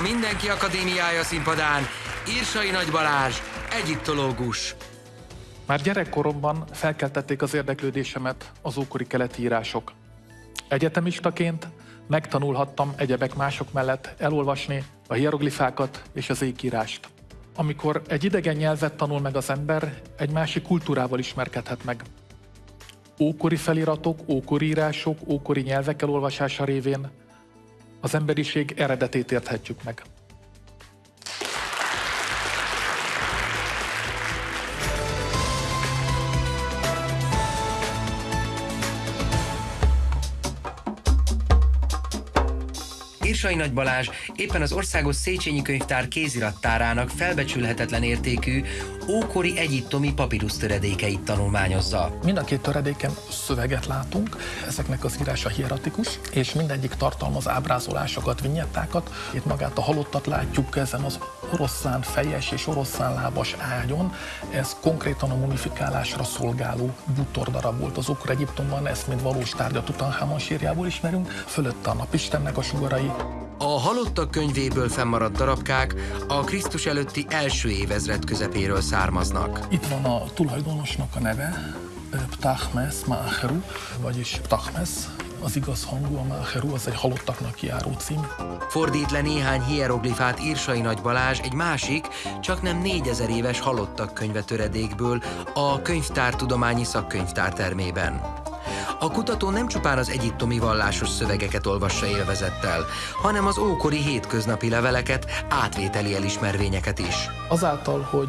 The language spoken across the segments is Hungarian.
A Mindenki Akadémiája színpadán Írsai Nagy Balázs, egyiptológus. Már gyerekkoromban felkeltették az érdeklődésemet az ókori keleti írások. Egyetemistaként megtanulhattam egyebek mások mellett elolvasni a hieroglifákat és az ékírást. Amikor egy idegen nyelvet tanul meg az ember, egy másik kultúrával ismerkedhet meg. Ókori feliratok, ókori írások, ókori nyelvek elolvasása révén az emberiség eredetét érthetjük meg. Irsai Nagy Balázs éppen az Országos Széchenyi Könyvtár kézirattárának felbecsülhetetlen értékű ókori egyiptomi papírusz töredékeit tanulmányozza. Mind a két töredéken szöveget látunk, ezeknek az írása hieratikus, és mindegyik tartalmaz ábrázolásokat, vinyettákat. Itt magát a halottat látjuk ezen az oroszlán fejes és oroszlán lábas ágyon. Ez konkrétan a mumifikálásra szolgáló bútordarab volt az Okra Egyiptomban, ezt mint valós tárgyat Tutanhamon sírjából ismerünk. Fölötte a napistennek a sugarai, a halottak könyvéből fennmaradt darabkák a Krisztus előtti első évezred közepéről származnak. Itt van a tulajdonosnak a neve, Ptahmes Máheru, vagyis Ptahmes, az igaz hangú, a Máheru, az egy halottaknak járó cím. Fordít le néhány hieroglifát Írsai Nagy Balázs egy másik, csak nem négyezer éves halottak könyve töredékből a Könyvtártudományi Szakkönyvtár termében. A kutató nem csupán az egyiptomi vallásos szövegeket olvassa élvezettel, hanem az ókori hétköznapi leveleket, átvételi elismervényeket is. Azáltal, hogy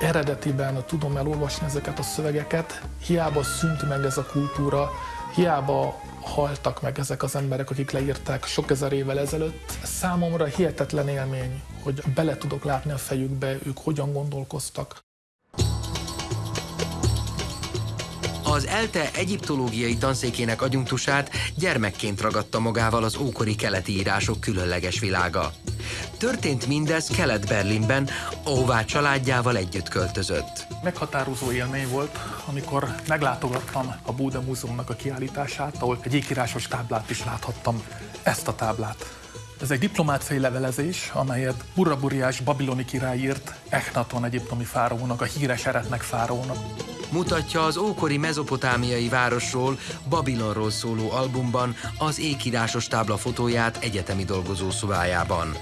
eredetiben tudom elolvasni ezeket a szövegeket, hiába szűnt meg ez a kultúra, hiába haltak meg ezek az emberek, akik leírták sok ezer évvel ezelőtt. Számomra hihetetlen élmény, hogy bele tudok látni a fejükbe, ők hogyan gondolkoztak. Az ELTE egyiptológiai tanszékének agyunktusát gyermekként ragadta magával az ókori keleti írások különleges világa. Történt mindez Kelet-Berlinben, ahová családjával együtt költözött. Meghatározó élmény volt, amikor meglátogattam a Búda Múzeumnak a kiállítását, ahol egy ékírásos táblát is láthattam. Ezt a táblát. Ez egy diplomátfej levelezés, amelyet Burraburiás babiloni király írt Echnaton egyiptomi fáraónak, a híres eretnek fáraónak mutatja az ókori mezopotámiai városról, Babilonról szóló albumban az ékírásos tábla fotóját egyetemi dolgozó szobájában.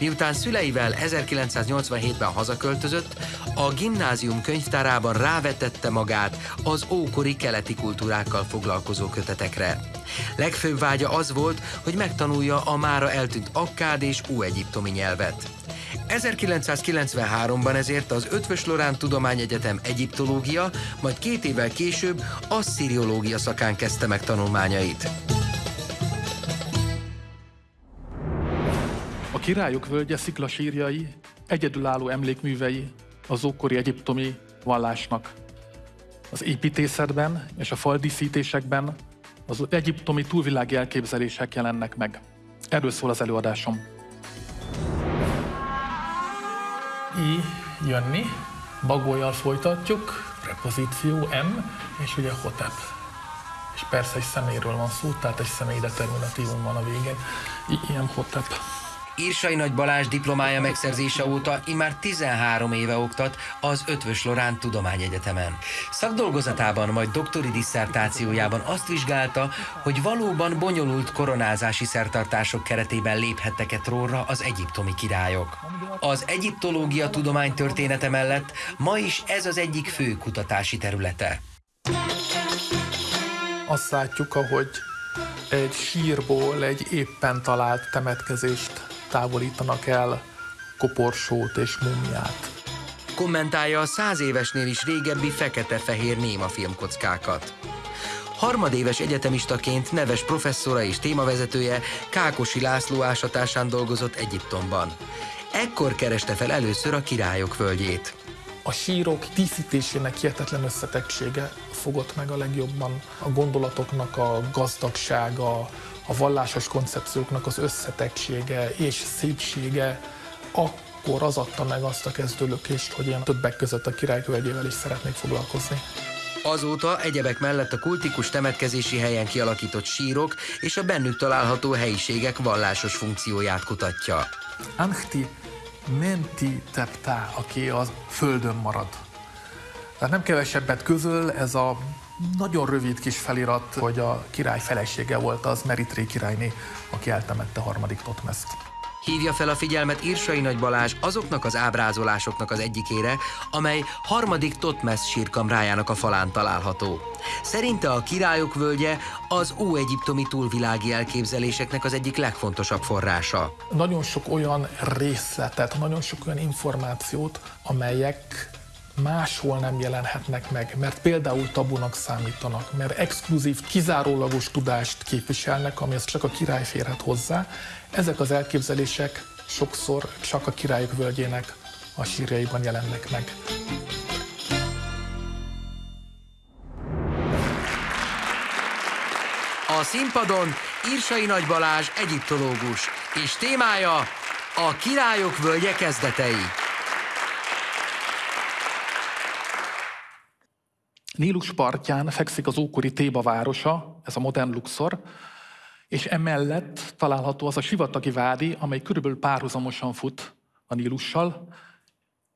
Miután szüleivel 1987-ben hazaköltözött, a gimnázium könyvtárában rávetette magát az ókori keleti kultúrákkal foglalkozó kötetekre. Legfőbb vágya az volt, hogy megtanulja a mára eltűnt akkád és óegyiptomi nyelvet. 1993-ban ezért az Ötvös Lorán Tudományegyetem egyiptológia, majd két évvel később asszíriológia szakán kezdte meg tanulmányait. A királyok völgye sziklasírjai, egyedülálló emlékművei az ókori egyiptomi vallásnak. Az építészetben és a faldíszítésekben az egyiptomi túlvilági elképzelések jelennek meg. Erről szól az előadásom. I jönni, bagolyjal folytatjuk, prepozíció M, és ugye hotep. És persze egy személyről van szó, tehát egy személy determinatívum van a végén. I, ilyen hotep. Írsai Nagy Balázs diplomája megszerzése óta immár 13 éve oktat az Ötvös Lorán Tudományegyetemen. Szakdolgozatában, majd doktori disszertációjában azt vizsgálta, hogy valóban bonyolult koronázási szertartások keretében léphettek-e trónra az egyiptomi királyok. Az egyiptológia tudomány története mellett ma is ez az egyik fő kutatási területe. Azt látjuk, ahogy egy sírból egy éppen talált temetkezést távolítanak el koporsót és mumját. Kommentálja a száz évesnél is régebbi fekete-fehér néma filmkockákat. Harmadéves egyetemistaként neves professzora és témavezetője Kákosi László ásatásán dolgozott Egyiptomban. Ekkor kereste fel először a királyok völgyét. A sírok díszítésének hihetetlen összetettsége fogott meg a legjobban a gondolatoknak a gazdagsága, a vallásos koncepcióknak az összetettsége és szépsége, akkor az adta meg azt a kezdőlökést, hogy én többek között a királykövegyével is szeretnék foglalkozni. Azóta egyebek mellett a kultikus temetkezési helyen kialakított sírok és a bennük található helyiségek vallásos funkcióját kutatja. Ankhti menti teptá, aki a földön marad. Tehát nem kevesebbet közöl ez a nagyon rövid kis felirat, hogy a király felesége volt az Meritré királyné, aki eltemette harmadik Totmeszt. Hívja fel a figyelmet Irsai Nagy Balázs azoknak az ábrázolásoknak az egyikére, amely harmadik Totmesz sírkamrájának a falán található. Szerinte a királyok völgye az óegyiptomi túlvilági elképzeléseknek az egyik legfontosabb forrása. Nagyon sok olyan részletet, nagyon sok olyan információt, amelyek máshol nem jelenhetnek meg, mert például tabunak számítanak, mert exkluzív, kizárólagos tudást képviselnek, amihez csak a király férhet hozzá. Ezek az elképzelések sokszor csak a királyok völgyének a sírjaiban jelennek meg. A színpadon Irsai Nagy Balázs egyiptológus, és témája a királyok völgye kezdetei. Nílus partján fekszik az ókori Téba városa, ez a modern Luxor, és emellett található az a sivatagi vádi, amely körülbelül párhuzamosan fut a Nílussal,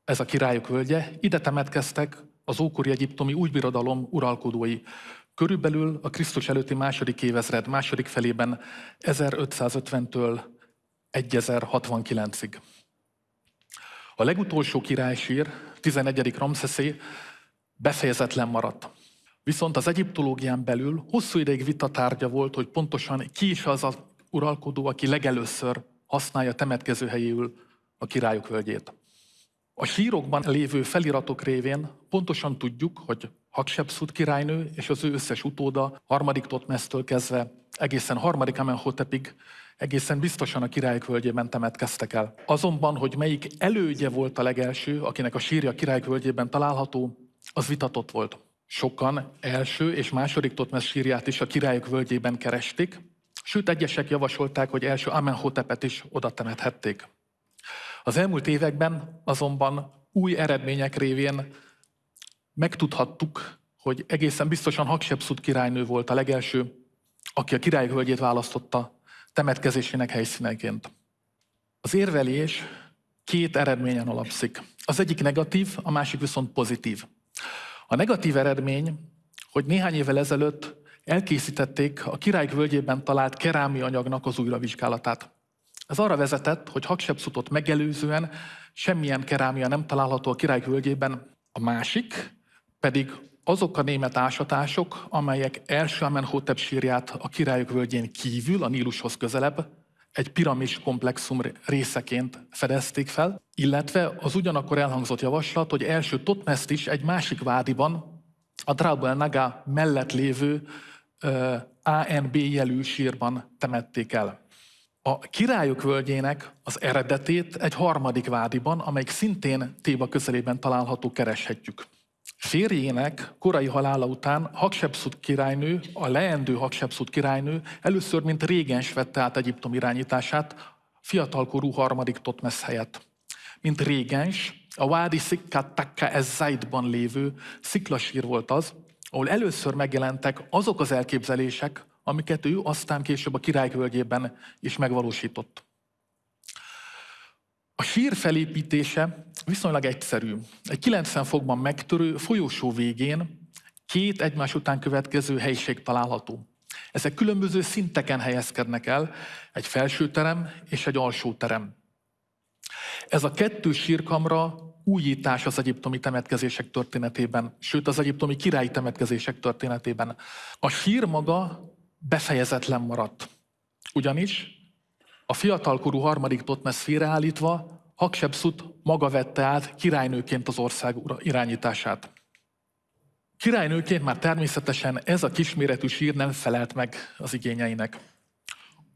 ez a királyok völgye. Ide temetkeztek az ókori egyiptomi újbirodalom uralkodói. Körülbelül a Krisztus előtti második évezred második felében 1550-től 1069-ig. A legutolsó királysír, 11. Ramszeszé, befejezetlen maradt. Viszont az egyiptológián belül hosszú ideig vitatárgya volt, hogy pontosan ki is az az uralkodó, aki legelőször használja temetkező helyéül a királyok völgyét. A sírokban lévő feliratok révén pontosan tudjuk, hogy Haksepszut királynő és az ő összes utóda harmadik Totmesztől kezdve egészen harmadik Amenhotepig egészen biztosan a királyok völgyében temetkeztek el. Azonban, hogy melyik elődje volt a legelső, akinek a sírja a királyok völgyében található, az vitatott volt. Sokan első és második Totmes sírját is a királyok völgyében keresték, sőt egyesek javasolták, hogy első Amenhotepet is oda temethették. Az elmúlt években azonban új eredmények révén megtudhattuk, hogy egészen biztosan Haksepszut királynő volt a legelső, aki a királyok völgyét választotta temetkezésének helyszíneként. Az érvelés két eredményen alapszik. Az egyik negatív, a másik viszont pozitív. A negatív eredmény, hogy néhány évvel ezelőtt elkészítették a királyk völgyében talált kerámi anyagnak az újravizsgálatát. Ez arra vezetett, hogy Haksepszutot megelőzően semmilyen kerámia nem található a királyk völgyében. A másik pedig azok a német ásatások, amelyek első Amenhotep sírját a királyok völgyén kívül, a Nílushoz közelebb, egy piramis komplexum részeként fedezték fel, illetve az ugyanakkor elhangzott javaslat, hogy első Totmeszt is egy másik vádiban, a Draubel Naga mellett lévő uh, ANB jelű sírban temették el. A királyok völgyének az eredetét egy harmadik vádiban, amelyik szintén Téba közelében található, kereshetjük. Férjének korai halála után Haksepszut királynő, a leendő Haksepszut királynő először, mint régens vette át Egyiptom irányítását, fiatalkorú harmadik Totmesz helyett. Mint régens, a Wadi Sikkat Takka Ezzaidban lévő sziklasír volt az, ahol először megjelentek azok az elképzelések, amiket ő aztán később a királykölgyében is megvalósított. A sír felépítése viszonylag egyszerű. Egy 90 fokban megtörő folyósó végén két egymás után következő helyiség található. Ezek különböző szinteken helyezkednek el, egy felső terem és egy alsó terem. Ez a kettő sírkamra újítás az egyiptomi temetkezések történetében, sőt az egyiptomi királyi temetkezések történetében. A sír maga befejezetlen maradt. Ugyanis a fiatalkorú harmadik Totmesz félreállítva, Haksepszut maga vette át királynőként az ország irányítását. Királynőként már természetesen ez a kisméretű sír nem felelt meg az igényeinek.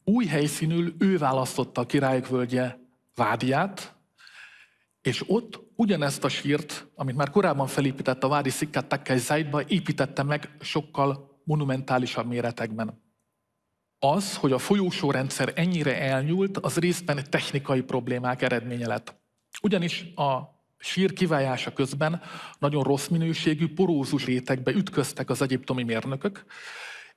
Új helyszínül ő választotta a királyok völgye vádiát, és ott ugyanezt a sírt, amit már korábban felépített a Vádi Szikkat Takkely Zaidba, építette meg sokkal monumentálisabb méretekben. Az, hogy a folyósórendszer ennyire elnyúlt, az részben technikai problémák eredménye lett. Ugyanis a sír kivájása közben nagyon rossz minőségű, porózus rétegbe ütköztek az egyiptomi mérnökök,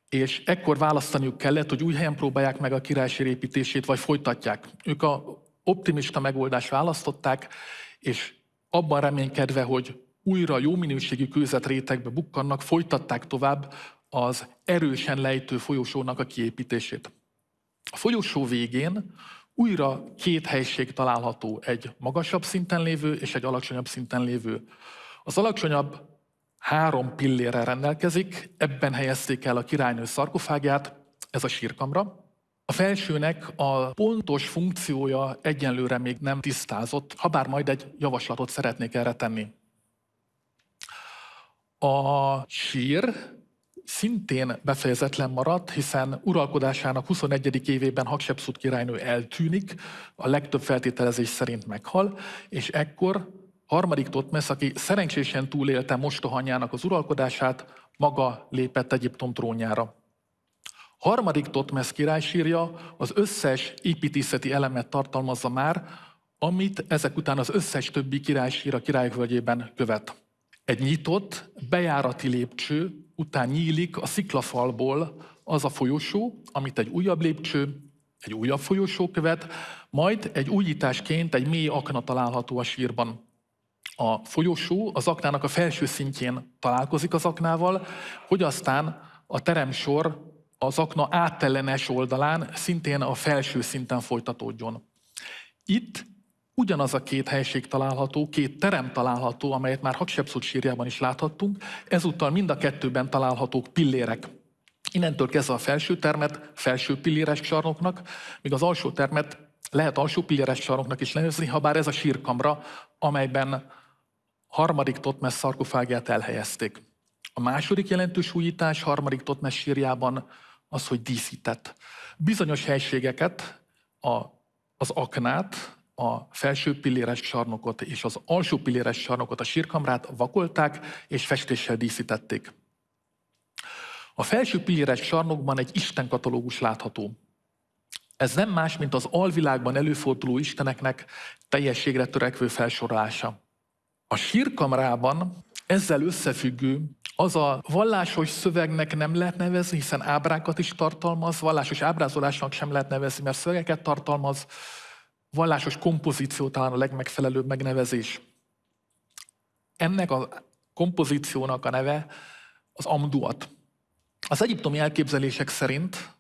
és ekkor választaniuk kellett, hogy új helyen próbálják meg a királysír építését, vagy folytatják. Ők a optimista megoldást választották, és abban reménykedve, hogy újra jó minőségű kőzetrétegbe bukkannak, folytatták tovább az erősen lejtő folyosónak a kiépítését. A folyosó végén újra két helység található, egy magasabb szinten lévő és egy alacsonyabb szinten lévő. Az alacsonyabb három pillérrel rendelkezik, ebben helyezték el a királynő szarkofágját, ez a sírkamra. A felsőnek a pontos funkciója egyenlőre még nem tisztázott, ha bár majd egy javaslatot szeretnék erre tenni. A sír szintén befejezetlen maradt, hiszen uralkodásának 21. évében Haksepszut királynő eltűnik, a legtöbb feltételezés szerint meghal, és ekkor harmadik Totmesz, aki szerencsésen túlélte mostohanyjának az uralkodását, maga lépett Egyiptom trónjára. Harmadik Totmesz királysírja az összes építészeti elemet tartalmazza már, amit ezek után az összes többi királysír a királyvölgyében követ. Egy nyitott, bejárati lépcső után nyílik a sziklafalból az a folyosó, amit egy újabb lépcső, egy újabb folyosó követ, majd egy újításként egy mély akna található a sírban. A folyosó az aknának a felső szintjén találkozik az aknával, hogy aztán a teremsor az akna áttellenes oldalán szintén a felső szinten folytatódjon. Itt ugyanaz a két helység található, két terem található, amelyet már Haksepszut sírjában is láthattunk, ezúttal mind a kettőben találhatók pillérek. Innentől kezdve a felső termet felső pilléres csarnoknak, míg az alsó termet lehet alsó pilléres csarnoknak is nevezni, ha bár ez a sírkamra, amelyben harmadik Totmes szarkofágját elhelyezték. A második jelentős újítás harmadik Totmes sírjában az, hogy díszített. Bizonyos helységeket, a, az aknát, a felső pilléres sarnokot és az alsó pilléres sarnokot, a sírkamrát vakolták és festéssel díszítették. A felső pilléres sarnokban egy Isten katalógus látható. Ez nem más, mint az alvilágban előforduló isteneknek teljességre törekvő felsorolása. A sírkamrában ezzel összefüggő az a vallásos szövegnek nem lehet nevezni, hiszen ábrákat is tartalmaz, vallásos ábrázolásnak sem lehet nevezni, mert szövegeket tartalmaz, vallásos kompozíció talán a legmegfelelőbb megnevezés. Ennek a kompozíciónak a neve az amduat. Az egyiptomi elképzelések szerint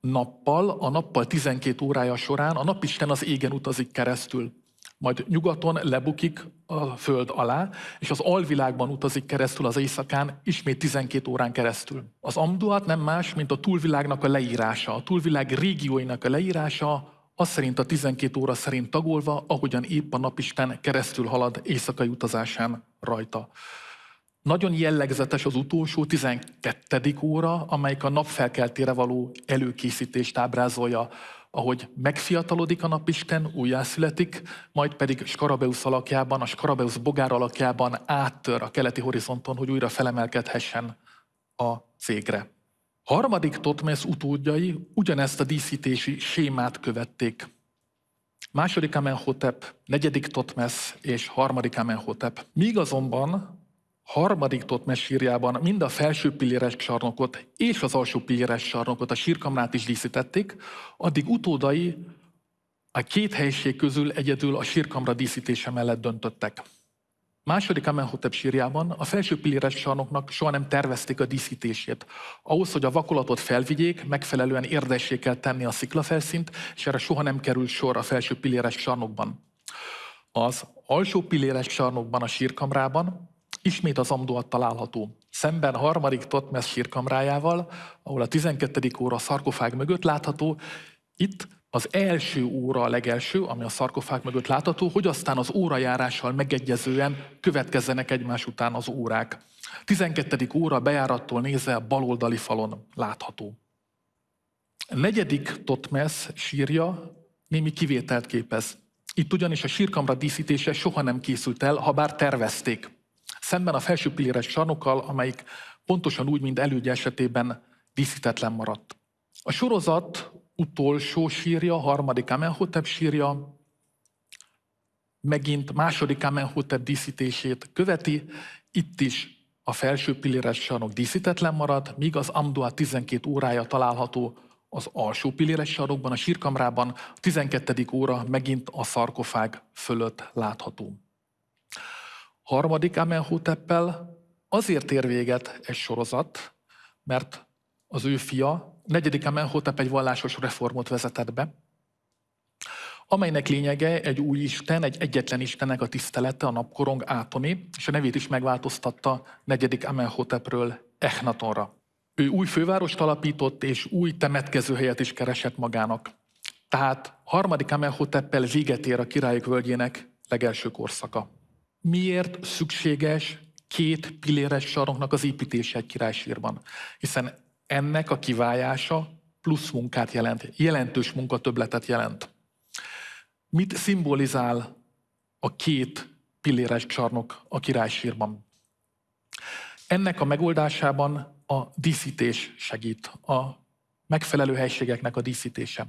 nappal, a nappal 12 órája során a napisten az égen utazik keresztül majd nyugaton lebukik a föld alá, és az alvilágban utazik keresztül az éjszakán, ismét 12 órán keresztül. Az Amduat nem más, mint a túlvilágnak a leírása, a túlvilág régióinak a leírása, az szerint a 12 óra szerint tagolva, ahogyan épp a napisten keresztül halad éjszakai utazásán rajta. Nagyon jellegzetes az utolsó 12. óra, amelyik a napfelkeltére való előkészítést ábrázolja ahogy megfiatalodik a napisten, újjászületik, majd pedig Skarabeusz alakjában, a Skarabeusz bogár alakjában áttör a keleti horizonton, hogy újra felemelkedhessen a cégre. Harmadik Totmesz utódjai ugyanezt a díszítési sémát követték. Második Amenhotep, negyedik Totmesz és harmadik Amenhotep. Míg azonban harmadik Totmes sírjában mind a felső pilléres sarnokot és az alsó pilléres sarnokot, a sírkamrát is díszítették, addig utódai a két helység közül egyedül a sírkamra díszítése mellett döntöttek. Második Amenhotep sírjában a felső pilléres sarnoknak soha nem tervezték a díszítését. Ahhoz, hogy a vakolatot felvigyék, megfelelően érdessé kell tenni a sziklafelszínt, és erre soha nem kerül sor a felső pilléres sarnokban. Az alsó pilléres sarnokban, a sírkamrában Ismét az Amduat található. Szemben harmadik Totmes sírkamrájával, ahol a 12. óra szarkofág mögött látható, itt az első óra a legelső, ami a szarkofág mögött látható, hogy aztán az órajárással megegyezően következzenek egymás után az órák. 12. óra bejárattól nézve a baloldali falon látható. Negyedik Totmes sírja némi kivételt képez. Itt ugyanis a sírkamra díszítése soha nem készült el, ha bár tervezték. Szemben a felső pilléres sarnokkal, amelyik pontosan úgy, mint elődje esetében díszítetlen maradt. A sorozat utolsó sírja, harmadik Amenhotep sírja, megint második Amenhotep díszítését követi, itt is a felső pilléres sarnok díszítetlen marad, míg az Amdua 12 órája található az alsó pilléres sarokban, a sírkamrában, a 12. óra megint a szarkofág fölött látható. Harmadik Amenhoteppel azért ér véget egy sorozat, mert az ő fia, negyedik Amenhotep egy vallásos reformot vezetett be, amelynek lényege egy új Isten, egy egyetlen Istennek a tisztelete, a napkorong Átoni, és a nevét is megváltoztatta negyedik Amenhotepről Echnatonra. Ő új fővárost alapított, és új temetkezőhelyet is keresett magának. Tehát harmadik Amenhoteppel véget ér a királyok völgyének legelső korszaka. Miért szükséges két pilléres saroknak az építése egy királysírban? Hiszen ennek a kiválása plusz munkát jelent, jelentős munkatöbletet jelent. Mit szimbolizál a két pilléres csarnok a királysírban? Ennek a megoldásában a díszítés segít, a megfelelő helységeknek a díszítése.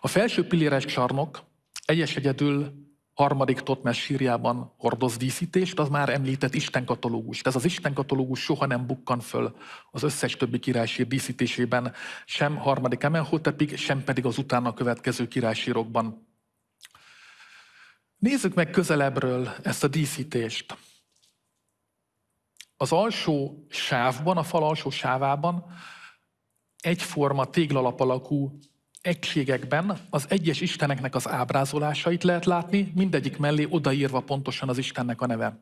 A felső pilléres csarnok egyes egyedül harmadik Totmes sírjában hordoz díszítést, az már említett Isten katalógus. Ez az Isten katalógus soha nem bukkan föl az összes többi királysír díszítésében, sem harmadik Emelhotepig, sem pedig az utána következő királysírokban. Nézzük meg közelebbről ezt a díszítést. Az alsó sávban, a fal alsó sávában egyforma téglalap alakú egységekben az egyes isteneknek az ábrázolásait lehet látni, mindegyik mellé odaírva pontosan az istennek a neve.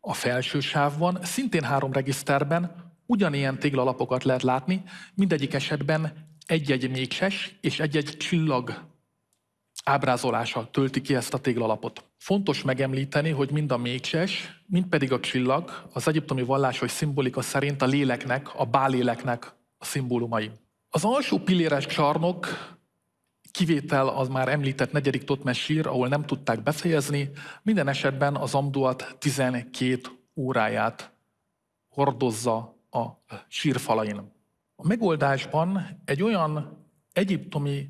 A felső sávban, szintén három regiszterben ugyanilyen téglalapokat lehet látni, mindegyik esetben egy-egy mécses és egy-egy csillag ábrázolása tölti ki ezt a téglalapot. Fontos megemlíteni, hogy mind a mécses, mind pedig a csillag az egyiptomi vallásos szimbolika szerint a léleknek, a báléleknek a szimbólumai. Az alsó pilléres csarnok kivétel az már említett negyedik Totmes sír, ahol nem tudták befejezni, minden esetben az Amduat 12 óráját hordozza a sírfalain. A megoldásban egy olyan egyiptomi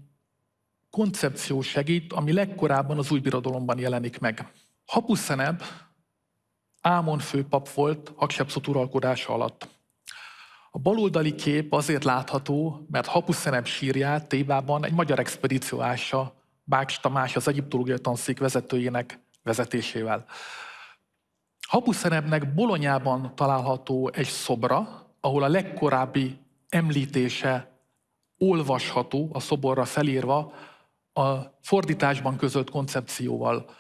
koncepció segít, ami legkorábban az új birodalomban jelenik meg. Hapuszeneb Ámon főpap volt Haksepszot uralkodása alatt. A baloldali kép azért látható, mert Hapuszeneb sírját Tébában egy magyar expedíció ássa Bács Tamás, az egyiptológiai tanszék vezetőjének vezetésével. Hapuszenebnek Bolonyában található egy szobra, ahol a legkorábbi említése olvasható, a szoborra felírva, a fordításban között koncepcióval.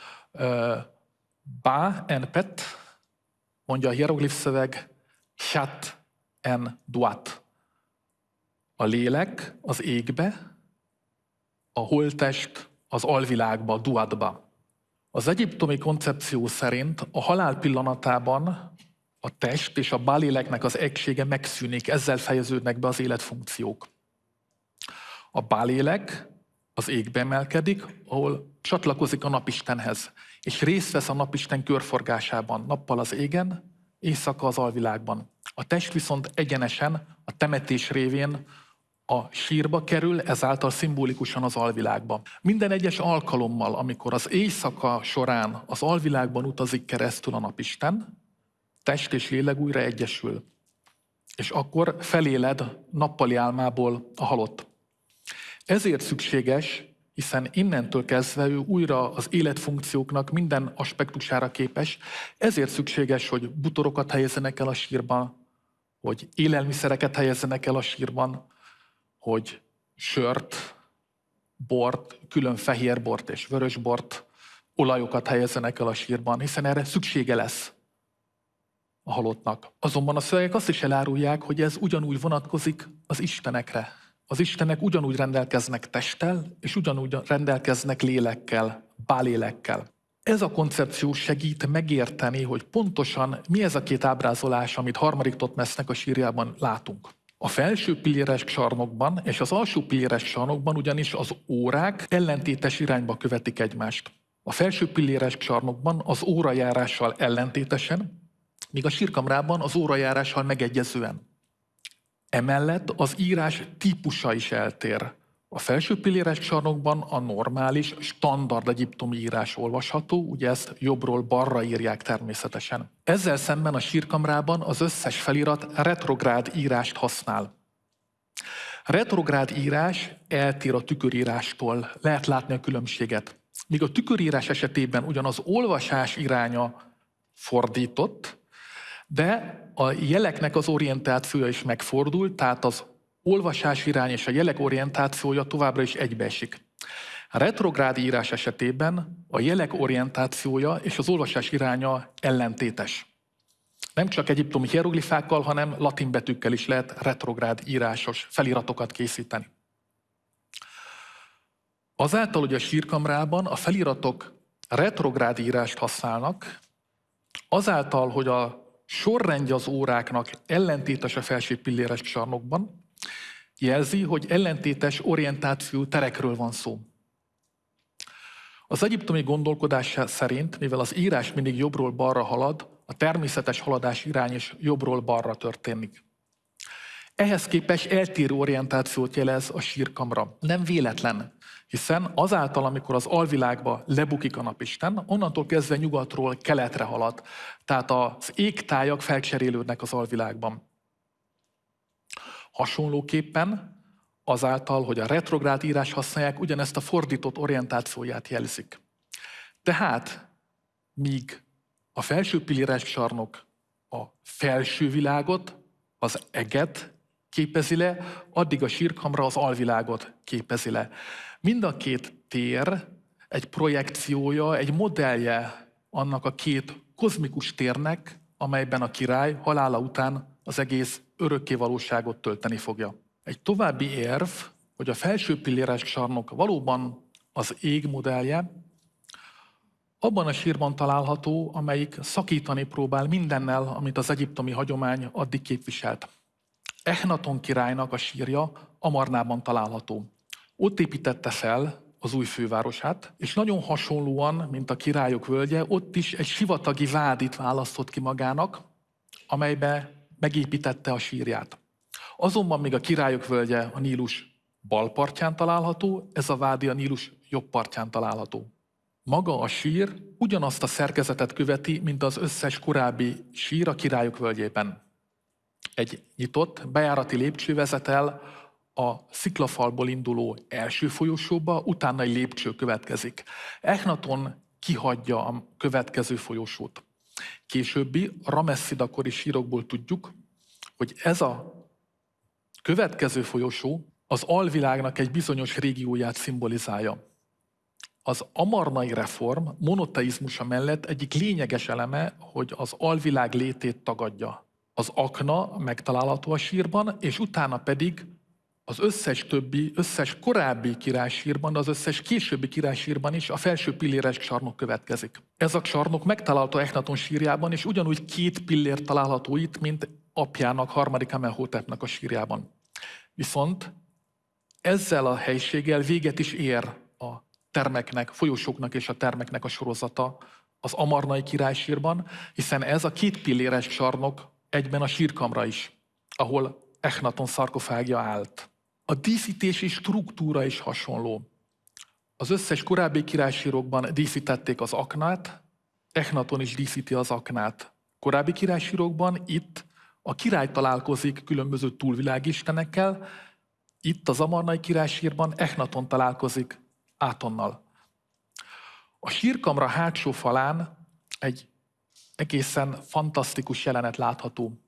Ba en pet, mondja a hieroglif szöveg, chat en duat. A lélek az égbe, a holtest az alvilágba, duatba. Az egyiptomi koncepció szerint a halál pillanatában a test és a báléleknek az egysége megszűnik, ezzel fejeződnek be az életfunkciók. A bálélek az égbe emelkedik, ahol csatlakozik a napistenhez, és részt vesz a napisten körforgásában, nappal az égen, éjszaka az alvilágban. A test viszont egyenesen a temetés révén a sírba kerül, ezáltal szimbolikusan az alvilágba. Minden egyes alkalommal, amikor az éjszaka során az alvilágban utazik keresztül a napisten, test és lélek újra egyesül. És akkor feléled nappali álmából a halott. Ezért szükséges, hiszen innentől kezdve ő újra az életfunkcióknak minden aspektusára képes, ezért szükséges, hogy butorokat helyezzenek el a sírban, hogy élelmiszereket helyezzenek el a sírban, hogy sört, bort, külön fehér bort és vörös bort, olajokat helyezzenek el a sírban, hiszen erre szüksége lesz a halottnak. Azonban a szövegek azt is elárulják, hogy ez ugyanúgy vonatkozik az istenekre. Az Istenek ugyanúgy rendelkeznek testtel, és ugyanúgy rendelkeznek lélekkel, bálélekkel. Ez a koncepció segít megérteni, hogy pontosan mi ez a két ábrázolás, amit harmadik Totmesznek a sírjában látunk. A felső pilléres sarnokban és az alsó pilléres sarnokban ugyanis az órák ellentétes irányba követik egymást. A felső pilléres sarnokban az órajárással ellentétesen, míg a sírkamrában az órajárással megegyezően. Emellett az írás típusa is eltér. A felső pilléres csarnokban a normális, standard egyiptomi írás olvasható, ugye ezt jobbról balra írják természetesen. Ezzel szemben a sírkamrában az összes felirat retrográd írást használ. Retrográd írás eltér a tükörírástól, lehet látni a különbséget. Míg a tükörírás esetében ugyan az olvasás iránya fordított, de a jeleknek az orientációja is megfordult, tehát az olvasás irány és a jelek orientációja továbbra is egybeesik. A retrográd írás esetében a jelek orientációja és az olvasás iránya ellentétes. Nem csak egyiptomi hieroglifákkal, hanem latin betűkkel is lehet retrográd írásos feliratokat készíteni. Azáltal, hogy a sírkamrában a feliratok retrográd írást használnak, azáltal, hogy a sorrendje az óráknak ellentétes a felső pilléres csarnokban, jelzi, hogy ellentétes orientáció terekről van szó. Az egyiptomi gondolkodás szerint, mivel az írás mindig jobbról balra halad, a természetes haladás irány is jobbról balra történik. Ehhez képest eltérő orientációt jelez a sírkamra. Nem véletlen, hiszen azáltal, amikor az alvilágba lebukik a napisten, onnantól kezdve nyugatról keletre halad. Tehát az égtájak felcserélődnek az alvilágban. Hasonlóképpen azáltal, hogy a retrográd írás használják, ugyanezt a fordított orientációját jelzik. Tehát, míg a felső pilléres csarnok a felső világot, az eget képezi le, addig a sírkamra az alvilágot képezi le. Mind a két tér egy projekciója, egy modellje annak a két kozmikus térnek, amelyben a király halála után az egész örökké valóságot tölteni fogja. Egy további érv, hogy a felső pilléres csarnok valóban az ég modellje, abban a sírban található, amelyik szakítani próbál mindennel, amit az egyiptomi hagyomány addig képviselt. Echnaton királynak a sírja Amarnában található. Ott építette fel az új fővárosát, és nagyon hasonlóan, mint a királyok völgye, ott is egy sivatagi vádit választott ki magának, amelybe megépítette a sírját. Azonban még a királyok völgye a Nílus bal partján található, ez a vádi a Nílus jobb partján található. Maga a sír ugyanazt a szerkezetet követi, mint az összes korábbi sír a királyok völgyében. Egy nyitott, bejárati lépcső vezet el a sziklafalból induló első folyosóba, utána egy lépcső következik. Echnaton kihagyja a következő folyosót. Későbbi Ramessidakori sírokból tudjuk, hogy ez a következő folyosó az alvilágnak egy bizonyos régióját szimbolizálja. Az amarnai reform monoteizmusa mellett egyik lényeges eleme, hogy az alvilág létét tagadja. Az akna megtalálható a sírban, és utána pedig az összes többi, összes korábbi királysírban, az összes későbbi királysírban is a felső pilléres csarnok következik. Ez a csarnok megtalálható Echnaton sírjában, és ugyanúgy két pillér található itt, mint apjának, harmadik Amenhotepnek a sírjában. Viszont ezzel a helységgel véget is ér a termeknek, folyosóknak és a termeknek a sorozata az Amarnai királysírban, hiszen ez a két pilléres csarnok egyben a sírkamra is, ahol Echnaton szarkofágja állt. A díszítési struktúra is hasonló. Az összes korábbi királysírokban díszítették az aknát, Echnaton is díszíti az aknát. Korábbi királysírokban itt a király találkozik különböző túlvilágistenekkel, itt az Amarnai királysírban Echnaton találkozik Átonnal. A sírkamra hátsó falán egy egészen fantasztikus jelenet látható.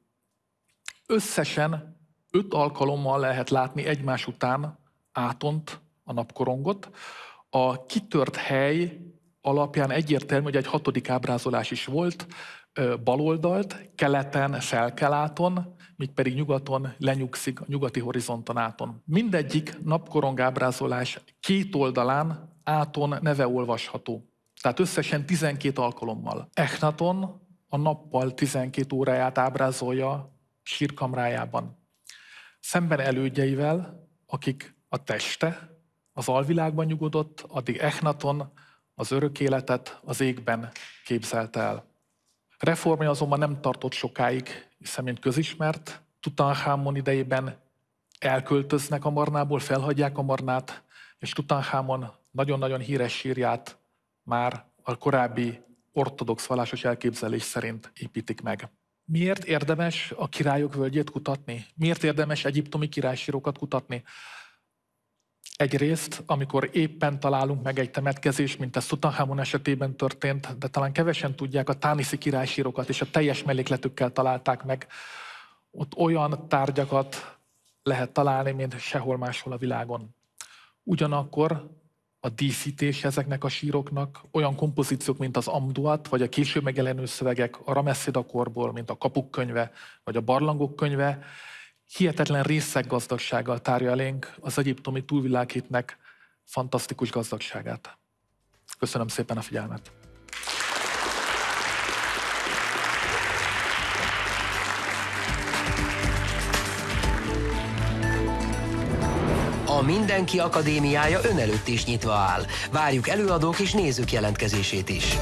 Összesen öt alkalommal lehet látni egymás után átont a napkorongot. A kitört hely alapján egyértelmű, hogy egy hatodik ábrázolás is volt, baloldalt, keleten felkeláton, míg pedig nyugaton lenyugszik a nyugati horizonton áton. Mindegyik napkorong ábrázolás két oldalán áton neve olvasható. Tehát összesen 12 alkalommal. Echnaton a nappal 12 óráját ábrázolja sírkamrájában. Szemben elődjeivel, akik a teste az alvilágban nyugodott, addig Echnaton az örök életet az égben képzelte el. Reformja azonban nem tartott sokáig, hiszen mint közismert, Tutankhámon idejében elköltöznek a Marnából, felhagyják a Marnát, és Tutankhámon nagyon-nagyon híres sírját már a korábbi ortodox vallásos elképzelés szerint építik meg. Miért érdemes a királyok völgyét kutatni? Miért érdemes egyiptomi királysírokat kutatni? Egyrészt, amikor éppen találunk meg egy temetkezést, mint a Sutahamon esetében történt, de talán kevesen tudják, a Tániszi királysírokat és a teljes mellékletükkel találták meg. Ott olyan tárgyakat lehet találni, mint sehol máshol a világon. Ugyanakkor a díszítés ezeknek a síroknak, olyan kompozíciók, mint az Amduat, vagy a később megjelenő szövegek a Rameszida korból, mint a Kapuk könyve, vagy a Barlangok könyve, hihetetlen részek gazdagsággal tárja elénk az egyiptomi túlvilágítnek fantasztikus gazdagságát. Köszönöm szépen a figyelmet! Mindenki Akadémiája ön előtt is nyitva áll. Várjuk előadók és nézők jelentkezését is.